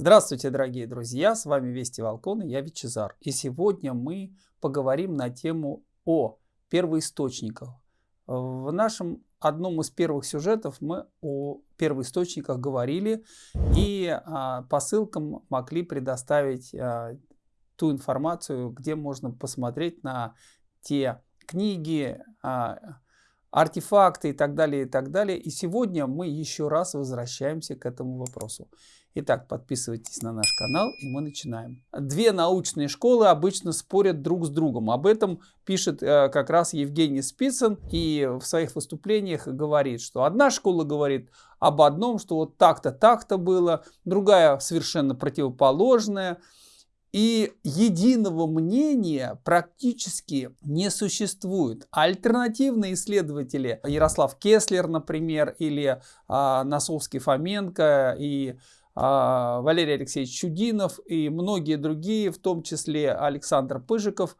Здравствуйте, дорогие друзья! С вами Вести Волкон и я Вичезар. И сегодня мы поговорим на тему о первоисточниках. В нашем одном из первых сюжетов мы о первоисточниках говорили и а, по ссылкам могли предоставить а, ту информацию, где можно посмотреть на те книги, а, артефакты и так далее, и так далее. И сегодня мы еще раз возвращаемся к этому вопросу. Итак, подписывайтесь на наш канал и мы начинаем. Две научные школы обычно спорят друг с другом. Об этом пишет э, как раз Евгений Спицын и в своих выступлениях говорит, что одна школа говорит об одном, что вот так-то, так-то было, другая совершенно противоположная. И единого мнения практически не существует. Альтернативные исследователи, Ярослав Кеслер, например, или а, Носовский Фоменко и а, Валерий Алексеевич Чудинов и многие другие, в том числе Александр Пыжиков,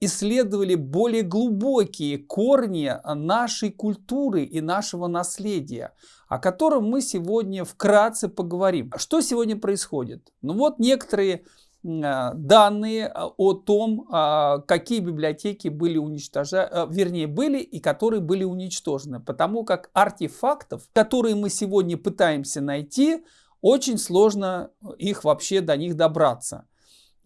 исследовали более глубокие корни нашей культуры и нашего наследия, о котором мы сегодня вкратце поговорим. Что сегодня происходит? Ну вот некоторые данные о том, а, какие библиотеки были уничтожены, вернее были и которые были уничтожены, потому как артефактов, которые мы сегодня пытаемся найти, очень сложно их вообще до них добраться.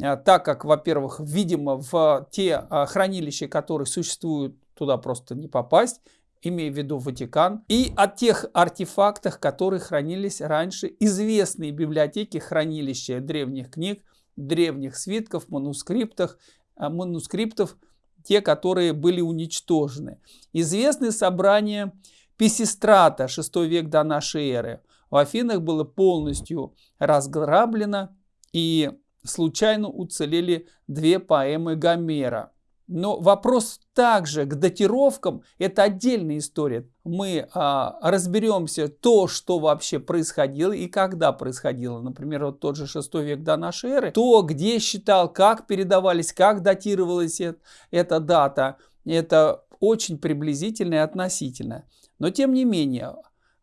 А, так как, во-первых, видимо, в те а, хранилища, которые существуют, туда просто не попасть, имея в виду Ватикан, и о тех артефактах, которые хранились раньше, известные библиотеки хранилища древних книг, древних свитков, манускриптов, а, манускриптов, те, которые были уничтожены. Известны собрания Писистрата, 6 век до нашей эры, в Афинах было полностью разграблено и случайно уцелели две поэмы Гомера. Но вопрос также к датировкам, это отдельная история. Мы а, разберемся то, что вообще происходило и когда происходило. Например, вот тот же 6 век до нашей эры. То, где считал, как передавались, как датировалась это, эта дата. Это очень приблизительно и относительно. Но тем не менее,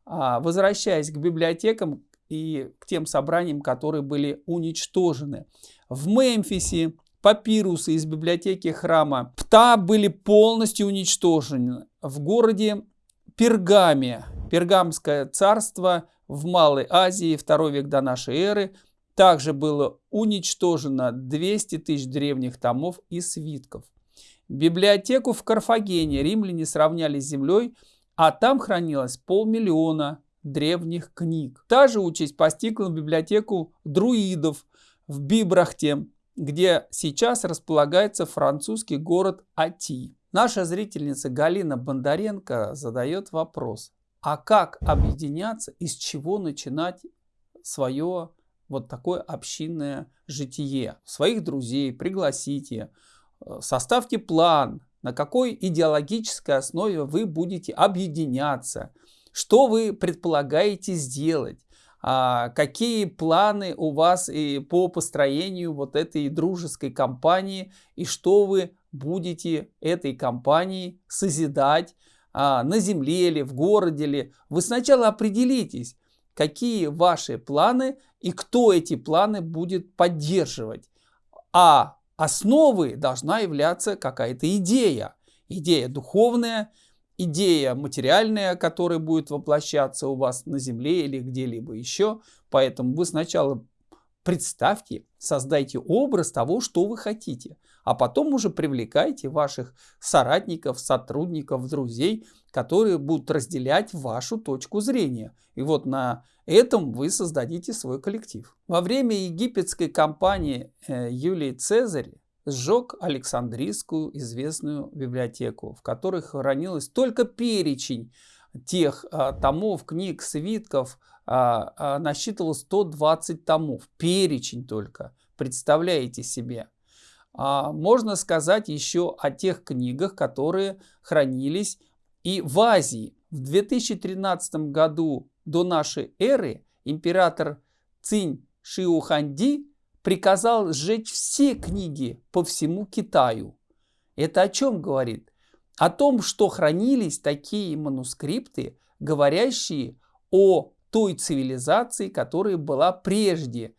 а, возвращаясь к библиотекам и к тем собраниям, которые были уничтожены. В Мемфисе папирусы из библиотеки храма Пта были полностью уничтожены. В городе Пергаме, Пергамское царство в Малой Азии, второй век до нашей эры, также было уничтожено 200 тысяч древних томов и свитков. Библиотеку в Карфагене римляне сравняли с землей а там хранилось полмиллиона древних книг. Та же участь постигла библиотеку друидов в Бибрахте, где сейчас располагается французский город Ати. Наша зрительница Галина Бондаренко задает вопрос, а как объединяться, из чего начинать свое вот такое общинное житие? Своих друзей пригласите, э, составьте план, на какой идеологической основе вы будете объединяться, что вы предполагаете сделать, а, какие планы у вас и по построению вот этой дружеской компании и что вы будете этой компании созидать а, на земле или в городе ли. Вы сначала определитесь, какие ваши планы и кто эти планы будет поддерживать. А основой должна являться какая-то идея. Идея духовная, идея материальная, которая будет воплощаться у вас на земле или где-либо еще. Поэтому вы сначала представьте, создайте образ того, что вы хотите, а потом уже привлекайте ваших соратников, сотрудников, друзей, которые будут разделять вашу точку зрения. И вот на этом вы создадите свой коллектив. Во время египетской кампании э, Юлий Цезарь сжег Александрийскую известную библиотеку, в которой хранилось только перечень тех а, томов, книг, свитков, а, а, насчитывал 120 томов. Перечень только. Представляете себе. А, можно сказать еще о тех книгах, которые хранились и в Азии. В 2013 году до нашей эры император Цинь Шиуханди приказал сжечь все книги по всему Китаю. Это о чем говорит? О том, что хранились такие манускрипты, говорящие о той цивилизации, которая была прежде,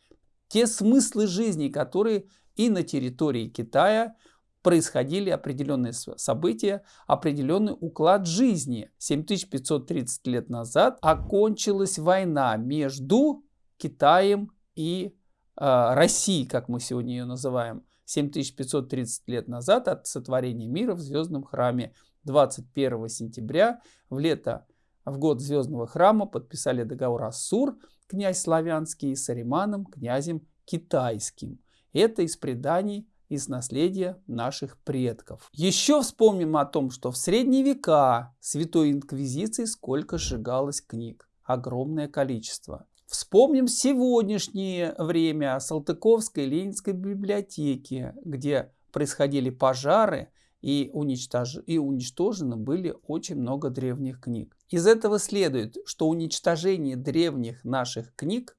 те смыслы жизни, которые и на территории Китая происходили определенные события, определенный уклад жизни. 7530 лет назад окончилась война между Китаем и э, Россией, как мы сегодня ее называем. 7530 лет назад от сотворения мира в Звездном храме 21 сентября в лето, в год Звездного храма подписали договор Ассур, князь славянский, с Ариманом, князем китайским. Это из преданий из наследия наших предков. Еще вспомним о том, что в средние века Святой Инквизиции сколько сжигалось книг. Огромное количество. Вспомним сегодняшнее время Салтыковской Ленинской библиотеки, где происходили пожары и, уничтож... и уничтожены были очень много древних книг. Из этого следует, что уничтожение древних наших книг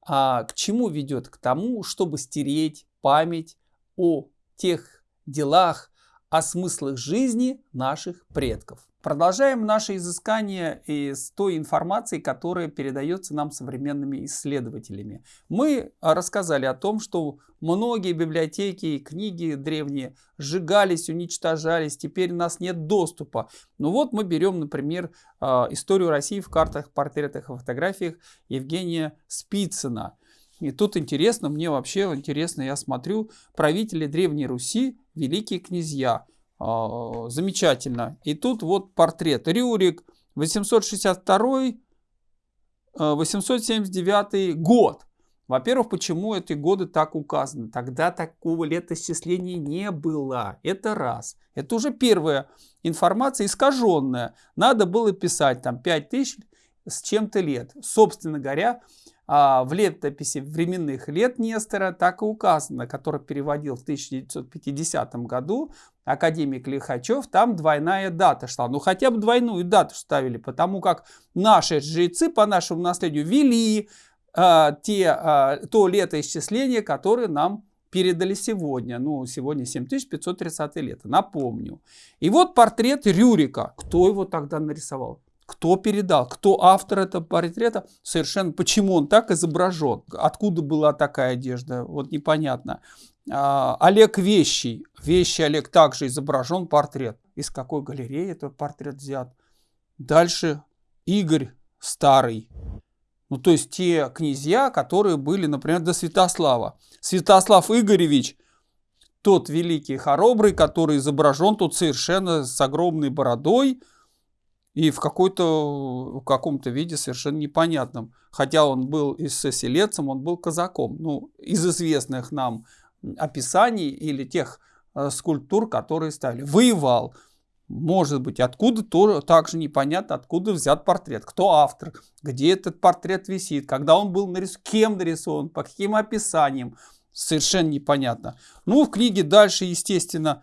а, к чему ведет? К тому, чтобы стереть память о тех делах, о смыслах жизни наших предков. Продолжаем наше изыскание из той информации, которая передается нам современными исследователями. Мы рассказали о том, что многие библиотеки и книги древние сжигались, уничтожались, теперь у нас нет доступа. Ну вот мы берем, например, а, историю России в картах, портретах и фотографиях Евгения Спицына. И тут интересно, мне вообще интересно, я смотрю, правители Древней Руси, великие князья – а, замечательно. И тут вот портрет. Рюрик, 862-879 а, год. Во-первых, почему эти годы так указаны? Тогда такого летоисчисления не было. Это раз. Это уже первая информация искаженная. Надо было писать там 5000 с чем-то лет. Собственно говоря, в летописи временных лет Нестора так и указано, который переводил в 1950 году академик Лихачев, там двойная дата шла. Ну хотя бы двойную дату ставили, потому как наши жрецы по нашему наследию вели а, те, а, то летоисчисление, которое нам передали сегодня. Ну, сегодня 7530 лето, напомню. И вот портрет Рюрика. Кто его тогда нарисовал? Кто передал? Кто автор этого портрета? Совершенно почему он так изображен? Откуда была такая одежда? Вот непонятно. А, Олег Вещий. Вещи Олег также изображен портрет. Из какой галереи этот портрет взят? Дальше Игорь Старый. Ну, то есть те князья, которые были, например, до Святослава. Святослав Игоревич, тот великий хоробрый, который изображен тут совершенно с огромной бородой, и в в каком-то виде совершенно непонятном. Хотя он был и селецем, он был казаком. Ну, из известных нам описаний или тех э, скульптур, которые ставили. Воевал. Может быть, откуда тоже также непонятно, откуда взят портрет, кто автор, где этот портрет висит, когда он был нарисован, кем нарисован, по каким описаниям, совершенно непонятно. Ну, в книге дальше, естественно,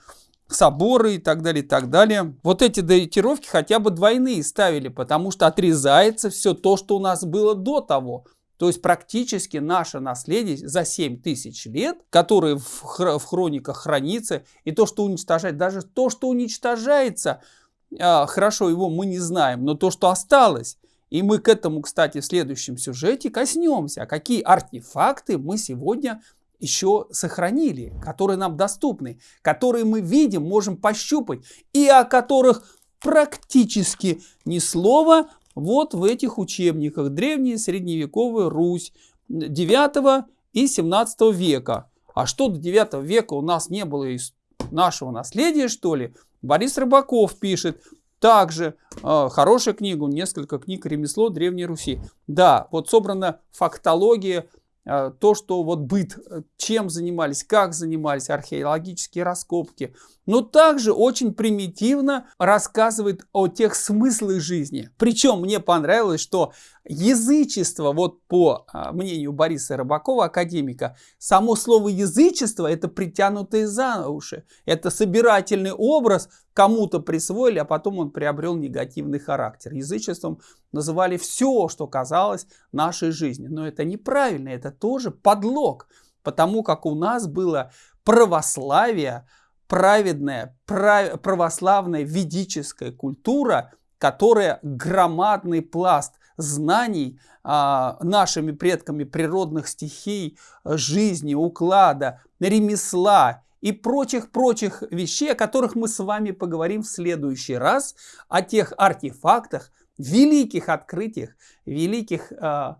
соборы и так далее, и так далее. Вот эти датировки хотя бы двойные ставили, потому что отрезается все то, что у нас было до того. То есть практически наше наследие за 7 тысяч лет, которое в, хр в хрониках хранится, и то, что уничтожает, даже то, что уничтожается, э, хорошо, его мы не знаем, но то, что осталось, и мы к этому, кстати, в следующем сюжете коснемся. Какие артефакты мы сегодня еще сохранили, которые нам доступны, которые мы видим, можем пощупать, и о которых практически ни слова вот в этих учебниках. Древняя средневековая Русь 9 и 17 века. А что до 9 века у нас не было из нашего наследия, что ли? Борис Рыбаков пишет, также э, хорошая книга, несколько книг «Ремесло Древней Руси». Да, вот собрана фактология то, что вот быт, э, чем занимались, как занимались, археологические раскопки, но также очень примитивно рассказывает о тех смыслах жизни. Причем мне понравилось, что язычество, вот по а, мнению Бориса Рыбакова, академика, само слово язычество это притянутые за уши, это собирательный образ, кому-то присвоили, а потом он приобрел негативный характер. Язычеством называли все, что казалось нашей жизни. Но это неправильно, это тоже подлог, потому как у нас было православие, праведная, православная ведическая культура, которая громадный пласт знаний а, нашими предками природных стихий, жизни, уклада, ремесла и прочих-прочих вещей, о которых мы с вами поговорим в следующий раз, о тех артефактах, великих открытиях, великих, э,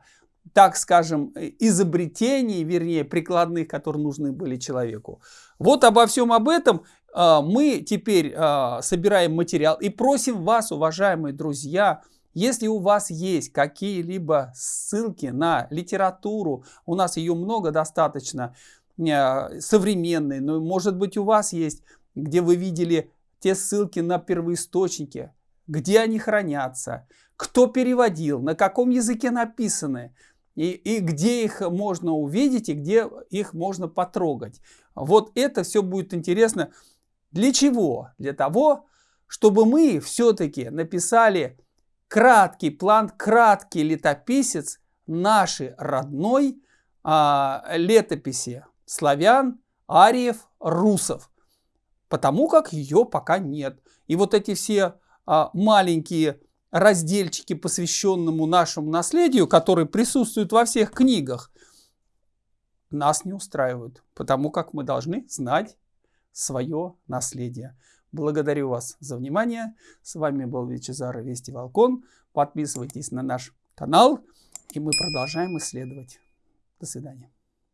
так скажем, изобретений, вернее, прикладных, которые нужны были человеку. Вот обо всем об этом э, мы теперь э, собираем материал и просим вас, уважаемые друзья, если у вас есть какие-либо ссылки на литературу, у нас ее много достаточно, э, современные, но может быть у вас есть, где вы видели те ссылки на первоисточники, где они хранятся, кто переводил, на каком языке написаны, и, и где их можно увидеть, и где их можно потрогать. Вот это все будет интересно. Для чего? Для того, чтобы мы все-таки написали краткий план, краткий летописец нашей родной а, летописи славян, ариев, русов. Потому как ее пока нет. И вот эти все маленькие разделчики, посвященному нашему наследию, которые присутствуют во всех книгах, нас не устраивают, потому как мы должны знать свое наследие. Благодарю вас за внимание. С вами был Вичезар Вести Волкон. Подписывайтесь на наш канал, и мы продолжаем исследовать. До свидания.